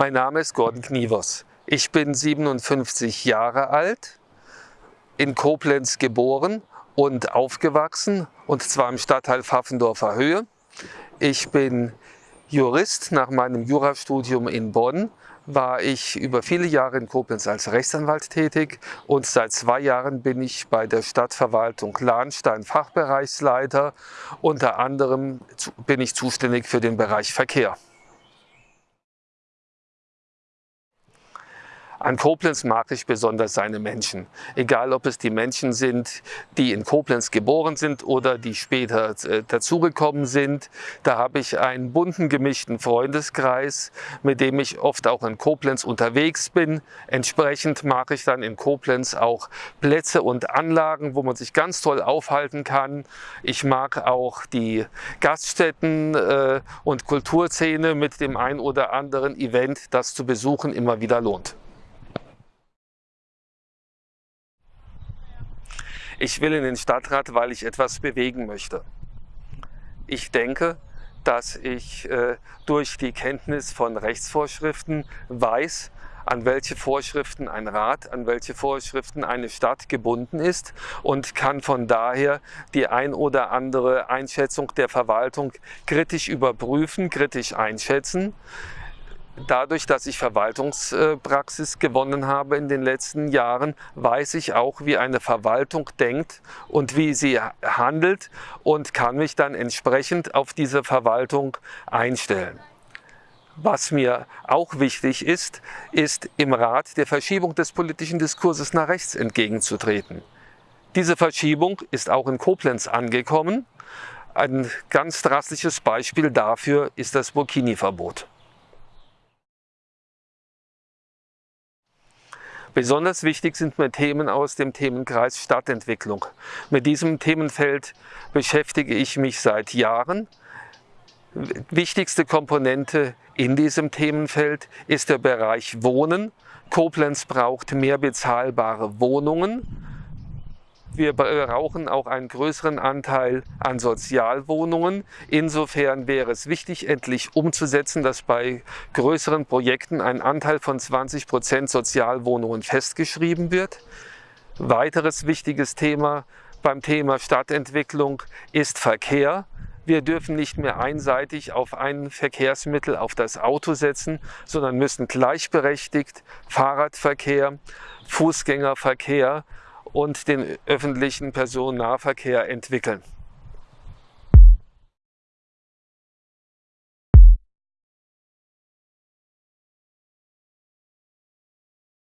Mein Name ist Gordon Knievers. Ich bin 57 Jahre alt, in Koblenz geboren und aufgewachsen, und zwar im Stadtteil Pfaffendorfer Höhe. Ich bin Jurist nach meinem Jurastudium in Bonn war ich über viele Jahre in Koblenz als Rechtsanwalt tätig und seit zwei Jahren bin ich bei der Stadtverwaltung Lahnstein Fachbereichsleiter. Unter anderem bin ich zuständig für den Bereich Verkehr. An Koblenz mag ich besonders seine Menschen. Egal, ob es die Menschen sind, die in Koblenz geboren sind oder die später äh, dazugekommen sind. Da habe ich einen bunten, gemischten Freundeskreis, mit dem ich oft auch in Koblenz unterwegs bin. Entsprechend mag ich dann in Koblenz auch Plätze und Anlagen, wo man sich ganz toll aufhalten kann. Ich mag auch die Gaststätten äh, und Kulturszene mit dem ein oder anderen Event, das zu besuchen immer wieder lohnt. Ich will in den Stadtrat, weil ich etwas bewegen möchte. Ich denke, dass ich äh, durch die Kenntnis von Rechtsvorschriften weiß, an welche Vorschriften ein Rat, an welche Vorschriften eine Stadt gebunden ist und kann von daher die ein oder andere Einschätzung der Verwaltung kritisch überprüfen, kritisch einschätzen dadurch, dass ich Verwaltungspraxis gewonnen habe in den letzten Jahren, weiß ich auch, wie eine Verwaltung denkt und wie sie handelt und kann mich dann entsprechend auf diese Verwaltung einstellen. Was mir auch wichtig ist, ist im Rat der Verschiebung des politischen Diskurses nach rechts entgegenzutreten. Diese Verschiebung ist auch in Koblenz angekommen. Ein ganz drastisches Beispiel dafür ist das Burkini-Verbot. Besonders wichtig sind mir Themen aus dem Themenkreis Stadtentwicklung. Mit diesem Themenfeld beschäftige ich mich seit Jahren. Wichtigste Komponente in diesem Themenfeld ist der Bereich Wohnen. Koblenz braucht mehr bezahlbare Wohnungen. Wir brauchen auch einen größeren Anteil an Sozialwohnungen. Insofern wäre es wichtig, endlich umzusetzen, dass bei größeren Projekten ein Anteil von 20 Prozent Sozialwohnungen festgeschrieben wird. Weiteres wichtiges Thema beim Thema Stadtentwicklung ist Verkehr. Wir dürfen nicht mehr einseitig auf ein Verkehrsmittel, auf das Auto setzen, sondern müssen gleichberechtigt Fahrradverkehr, Fußgängerverkehr und den öffentlichen Personennahverkehr entwickeln.